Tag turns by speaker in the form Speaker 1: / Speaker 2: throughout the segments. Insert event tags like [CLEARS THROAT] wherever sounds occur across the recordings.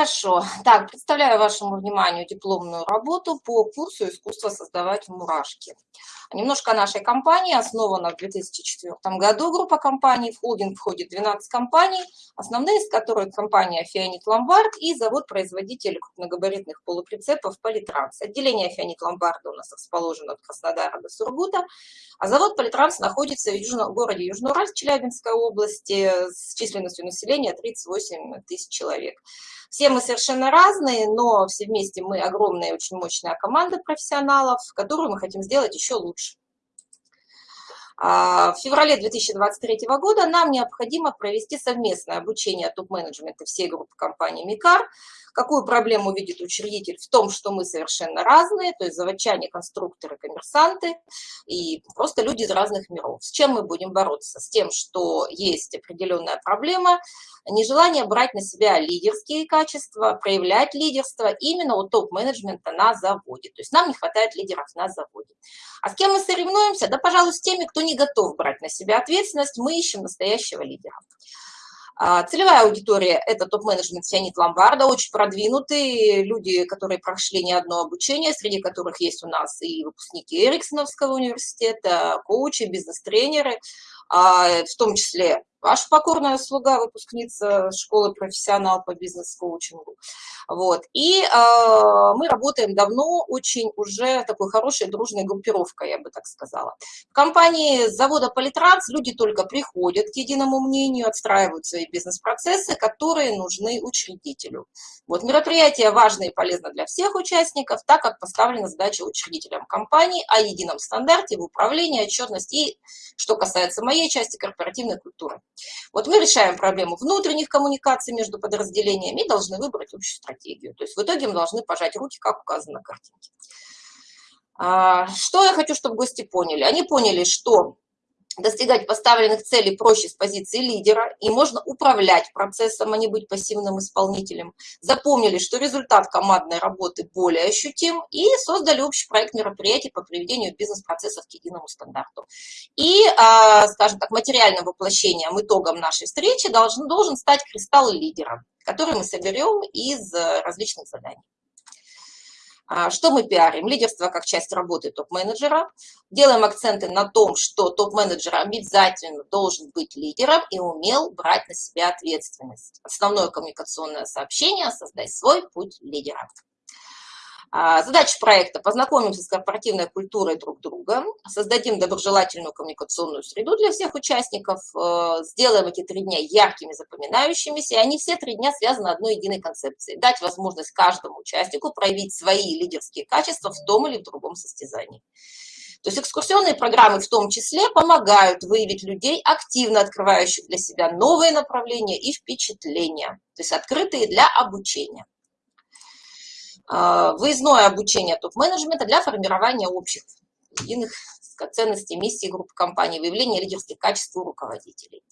Speaker 1: Хорошо. Так, представляю вашему вниманию дипломную работу по курсу «Искусство создавать мурашки». Немножко о нашей компании. Основана в 2004 году группа компаний. В холдинг входит 12 компаний, основные из которых компания «Фианит Ломбард» и завод-производитель крупногабаритных полуприцепов «Политранс». Отделение «Фианит Ломбарда» у нас расположено от Краснодара до Сургута, а завод «Политранс» находится в южном, городе Южноуральск Челябинской области с численностью населения 38 тысяч человек. Все мы совершенно разные, но все вместе мы огромная, очень мощная команда профессионалов, которую мы хотим сделать еще лучше. А, в феврале 2023 года нам необходимо провести совместное обучение топ-менеджмента всей группы компании «Микар», Какую проблему видит учредитель? В том, что мы совершенно разные, то есть заводчане, конструкторы, коммерсанты и просто люди из разных миров. С чем мы будем бороться? С тем, что есть определенная проблема, нежелание брать на себя лидерские качества, проявлять лидерство именно у топ-менеджмента на заводе. То есть нам не хватает лидеров на заводе. А с кем мы соревнуемся? Да, пожалуй, с теми, кто не готов брать на себя ответственность, мы ищем настоящего лидера. А, целевая аудитория – это топ-менеджмент Фианит Ломбарда, очень продвинутые люди, которые прошли не одно обучение, среди которых есть у нас и выпускники Эриксоновского университета, коучи, бизнес-тренеры, а, в том числе ваша покорная слуга, выпускница школы профессионал по бизнес-коучингу. Вот. И э, мы работаем давно, очень уже такой хорошей дружной группировкой, я бы так сказала. В компании завода Политранс люди только приходят к единому мнению, отстраивают свои бизнес-процессы, которые нужны учредителю. Вот. Мероприятие важно и полезно для всех участников, так как поставлена задача учредителям компании о едином стандарте в управлении, отчетности и, что касается моей части, корпоративной культуры. Вот мы решаем проблему внутренних коммуникаций между подразделениями и должны выбрать общую стратегию. То есть в итоге мы должны пожать руки, как указано на картинке. А, что я хочу, чтобы гости поняли? Они поняли, что достигать поставленных целей проще с позиции лидера, и можно управлять процессом, а не быть пассивным исполнителем. Запомнили, что результат командной работы более ощутим, и создали общий проект мероприятий по приведению бизнес-процессов к единому стандарту. И, а, скажем так, материальным воплощением, итогом нашей встречи должен, должен стать кристалл лидера, который мы соберем из э, различных заданий. А, что мы пиарим? Лидерство как часть работы топ-менеджера. Делаем акценты на том, что топ-менеджер обязательно должен быть лидером и умел брать на себя ответственность. Основное коммуникационное сообщение – создай свой путь лидера. А, задача проекта – познакомимся с корпоративной культурой друг друга, создадим доброжелательную коммуникационную среду для всех участников, э, сделаем эти три дня яркими, запоминающимися, и они все три дня связаны одной единой концепцией – дать возможность каждому участнику проявить свои лидерские качества в том или в другом состязании. То есть экскурсионные программы в том числе помогают выявить людей, активно открывающих для себя новые направления и впечатления, то есть открытые для обучения. А, выездное обучение топ-менеджмента для формирования общих единых ценностей, миссии группы компаний, выявления лидерских качеств у руководителей.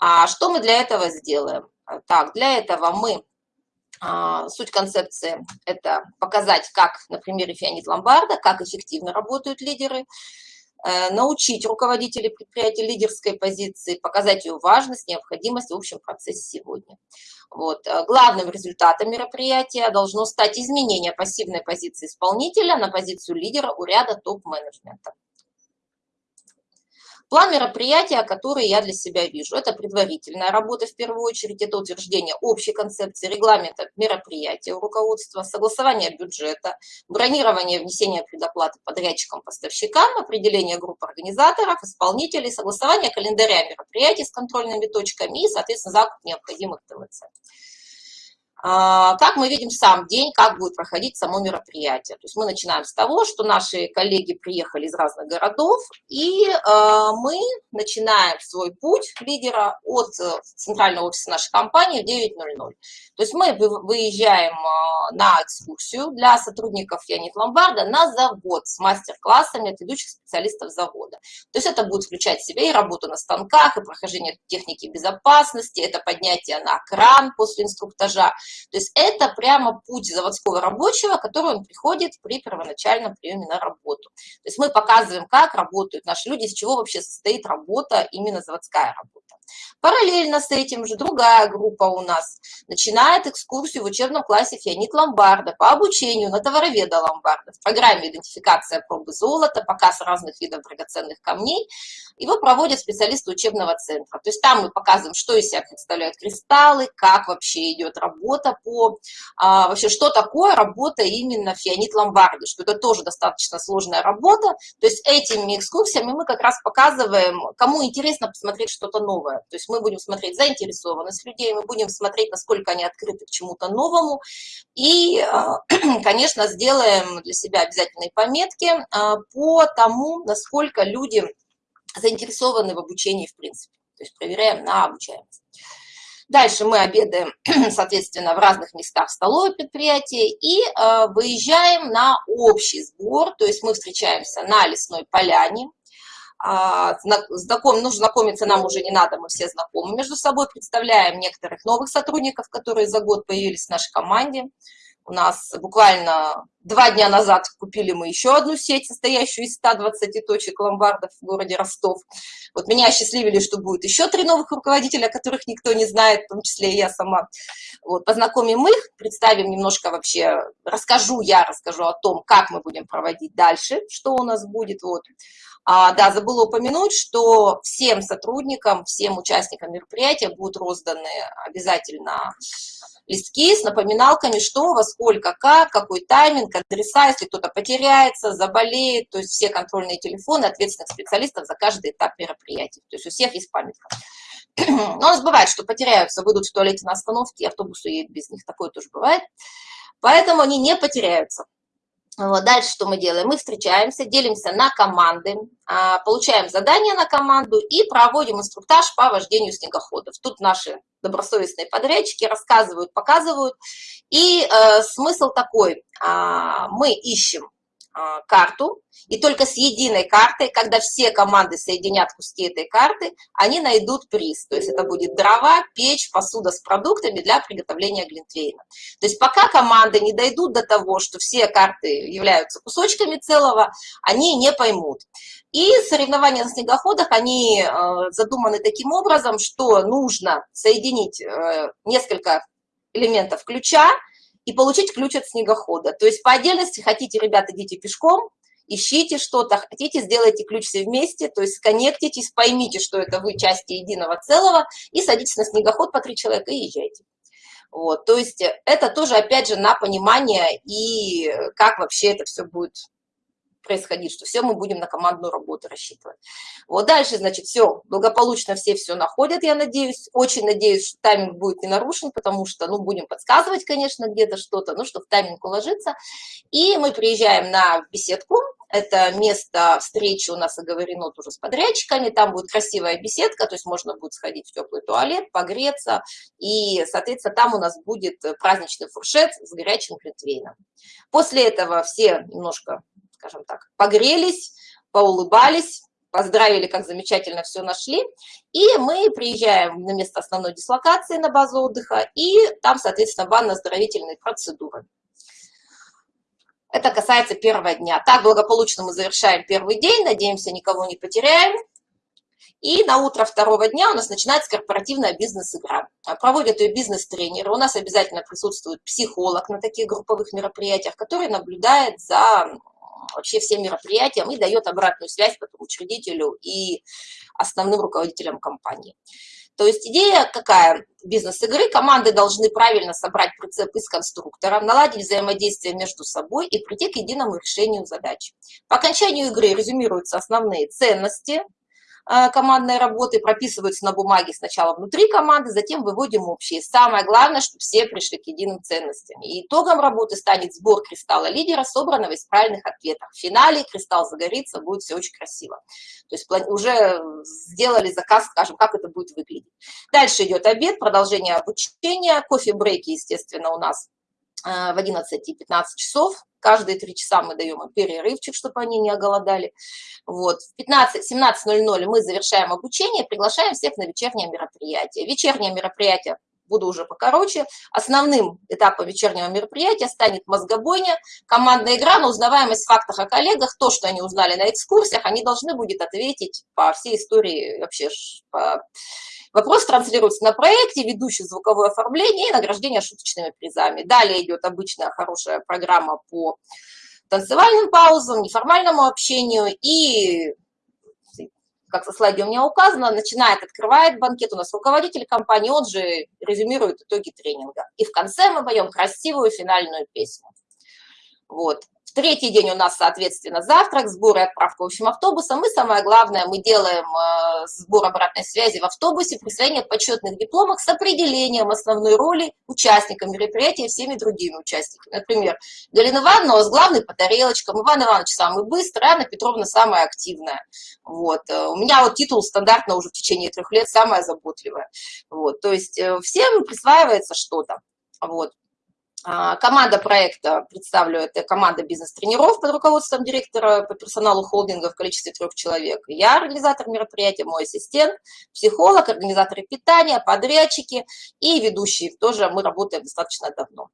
Speaker 1: А что мы для этого сделаем? Так, для этого мы, а, суть концепции – это показать, как на примере Фианит Ломбарда, как эффективно работают лидеры, научить руководителей предприятия лидерской позиции, показать ее важность, необходимость в общем процессе сегодня. Вот. Э, главным результатом мероприятия должно стать изменение пассивной позиции исполнителя на позицию лидера у ряда топ-менеджмента. План мероприятия, который я для себя вижу, это предварительная работа в первую очередь, это утверждение общей концепции, регламента мероприятия руководства, согласование бюджета, бронирование внесения предоплаты подрядчикам, поставщикам, определение групп организаторов, исполнителей, согласование календаря мероприятий с контрольными точками и, соответственно, закуп необходимых ТВЦ. А, как мы видим сам день, как будет проходить само мероприятие. То есть мы начинаем с того, что наши коллеги приехали из разных городов, и а, мы начинаем свой путь лидера от э, центрального офиса нашей компании в 9.00. То есть мы выезжаем а, на экскурсию для сотрудников Янит Ломбарда на завод с мастер-классами от ведущих специалистов завода. То есть это будет включать в себя и работу на станках, и прохождение техники безопасности, это поднятие на кран после инструктажа, то есть это прямо путь заводского рабочего, который он приходит при первоначальном приеме на работу. То есть мы показываем, как работают наши люди, из чего вообще состоит работа, именно заводская работа. Параллельно с этим же другая группа у нас начинает экскурсию в учебном классе Феонид Ломбарда по обучению на товароведа Ломбарда в программе идентификация пробы золота, показ разных видов драгоценных камней. Его проводят специалисты учебного центра. То есть там мы показываем, что из себя представляют кристаллы, как вообще идет работа по... А, вообще, что такое работа именно Феонид Ломбарда, что это тоже достаточно сложная работа. То есть этими экскурсиями мы как раз показываем, кому интересно посмотреть что-то новое. То есть мы будем смотреть заинтересованность людей, мы будем смотреть, насколько они открыты к чему-то новому. И, а, [CLEARS THROAT] конечно, сделаем для себя обязательные пометки а, по тому, насколько люди заинтересованы в обучении в принципе. То есть проверяем на обучаемость. Дальше мы обедаем, [CLEARS THROAT] соответственно, в разных местах столовой предприятия и э, выезжаем на общий сбор, то есть мы встречаемся на лесной поляне. Э, знаком, ну, знакомиться нам уже не надо, мы все знакомы между собой, представляем некоторых новых сотрудников, которые за год появились в нашей команде. У нас буквально два дня назад купили мы еще одну сеть, состоящую из 120 точек ломбардов в городе Ростов. Вот меня осчастливили, что будет еще три новых руководителя, которых никто не знает, в том числе и я сама. Вот, познакомим их, представим немножко вообще, расскажу я, расскажу о том, как мы будем проводить дальше, что у нас будет. Вот. А, да, забыла упомянуть, что всем сотрудникам, всем участникам мероприятия будут розданы обязательно листки с напоминалками, что, во сколько, как, какой тайминг, адреса, если кто-то потеряется, заболеет, то есть все контрольные телефоны ответственных специалистов за каждый этап мероприятия. То есть у всех есть памятка. [CLEARS THROAT] Но у нас бывает, что потеряются, выйдут в туалете на остановке, автобус уедет без них, такое тоже бывает. Поэтому они не потеряются. Вот, дальше что мы делаем? Мы встречаемся, делимся на команды, а, получаем задание на команду и проводим инструктаж по вождению снегоходов. Тут наши добросовестные подрядчики рассказывают, показывают. И э, смысл такой, э, мы ищем карту, и только с единой картой, когда все команды соединят куски этой карты, они найдут приз. То есть это будет дрова, печь, посуда с продуктами для приготовления глинтвейна. То есть пока команды не дойдут до того, что все карты являются кусочками целого, они не поймут. И соревнования на снегоходах, они э, задуманы таким образом, что нужно соединить э, несколько элементов ключа, и получить ключ от снегохода. То есть по отдельности хотите, ребята, идите пешком, ищите что-то, хотите, сделайте ключ все вместе, то есть сконнектитесь, поймите, что это вы части единого целого, и садитесь на снегоход по три человека и езжайте. Вот, то есть это тоже, опять же, на понимание и как вообще это все будет происходить, что все мы будем на командную работу рассчитывать. Вот дальше, значит, все, благополучно все все находят, я надеюсь. Очень надеюсь, что тайминг будет не нарушен, потому что, ну, будем подсказывать, конечно, где-то что-то, ну, что в тайминг уложиться. И мы приезжаем на беседку, это место встречи у нас оговорено тоже с подрядчиками, там будет красивая беседка, то есть можно будет сходить в теплый туалет, погреться, и, соответственно, там у нас будет праздничный фуршет с горячим глинтвейном. После этого все немножко скажем так, погрелись, поулыбались, поздравили, как замечательно все нашли. И мы приезжаем на место основной дислокации на базу отдыха, и там, соответственно, банно-оздоровительные процедуры. Это касается первого дня. Так благополучно мы завершаем первый день, надеемся, никого не потеряем. И на утро второго дня у нас начинается корпоративная бизнес-игра. Проводят ее бизнес-тренеры. У нас обязательно присутствует психолог на таких групповых мероприятиях, который наблюдает за вообще всем мероприятиям и дает обратную связь потом учредителю и основным руководителям компании. То есть идея какая? Бизнес-игры. Команды должны правильно собрать прицеп из конструктора, наладить взаимодействие между собой и прийти к единому решению задач. По окончанию игры резюмируются основные ценности, командной работы прописываются на бумаге сначала внутри команды, затем выводим общие. Самое главное, чтобы все пришли к единым ценностям. И итогом работы станет сбор кристалла лидера, собранного из правильных ответов. В финале кристалл загорится, будет все очень красиво. То есть уже сделали заказ, скажем, как это будет выглядеть. Дальше идет обед, продолжение обучения, кофе-брейки, естественно, у нас э, в 11 и 15 часов. Каждые три часа мы даем им перерывчик, чтобы они не оголодали. Вот. В 17.00 мы завершаем обучение, приглашаем всех на вечернее мероприятие. Вечернее мероприятие буду уже покороче. Основным этапом вечернего мероприятия станет мозгобойня, командная игра на узнаваемость в фактах о коллегах. То, что они узнали на экскурсиях, они должны будут ответить по всей истории, вообще по Вопрос транслируется на проекте, ведущий звуковое оформление и награждение шуточными призами. Далее идет обычная хорошая программа по танцевальным паузам, неформальному общению и как со слайде у меня указано, начинает, открывает банкет у нас руководитель компании, он же резюмирует итоги тренинга. И в конце мы поем красивую финальную песню. Вот. В третий день у нас, соответственно, завтрак, сбор и отправка общим автобусом. И самое главное, мы делаем э, сбор обратной связи в автобусе, присвоение почетных дипломов с определением основной роли участника мероприятия всеми другими участниками. Например, Галина Ивановна у нас главный по тарелочкам, Иван Иванович самый быстрый, Анна Петровна самая активная. Вот. Э, у меня вот титул стандартно уже в течение трех лет самая заботливая. Вот. То есть э, всем присваивается что-то. Вот. А, команда проекта, представлю, это команда бизнес-тренеров под руководством директора по персоналу холдинга в количестве трех человек. Я организатор мероприятия, мой ассистент, психолог, организаторы питания, подрядчики и ведущие. Тоже мы работаем достаточно давно.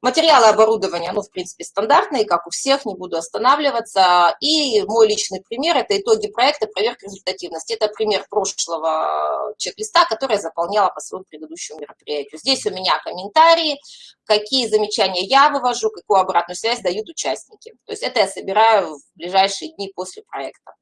Speaker 1: Материалы оборудования, ну, в принципе, стандартные, как у всех, не буду останавливаться. И мой личный пример – это итоги проекта проверка результативности. Это пример прошлого чек-листа, который я заполняла по своему предыдущему мероприятию. Здесь у меня комментарии, какие замечания я вывожу, какую обратную связь дают участники. То есть это я собираю в ближайшие дни после проекта.